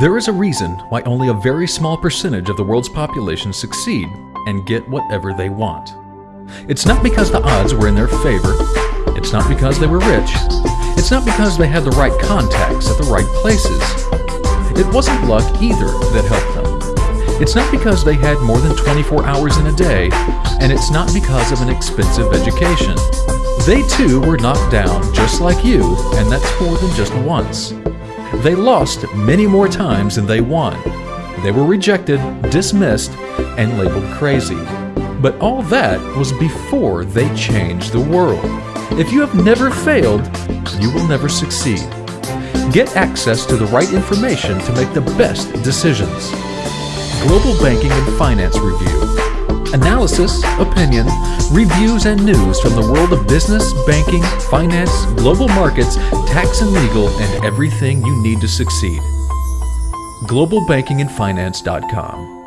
There is a reason why only a very small percentage of the world's population succeed and get whatever they want. It's not because the odds were in their favor. It's not because they were rich. It's not because they had the right contacts at the right places. It wasn't luck either that helped them. It's not because they had more than 24 hours in a day, and it's not because of an expensive education. They too were knocked down just like you, and that's more than just once. They lost many more times than they won. They were rejected, dismissed, and labeled crazy. But all that was before they changed the world. If you have never failed, you will never succeed. Get access to the right information to make the best decisions. Global Banking and Finance Review. Analysis, opinion, reviews, and news from the world of business, banking, finance, global markets, tax and legal, and everything you need to succeed. GlobalBankingandFinance.com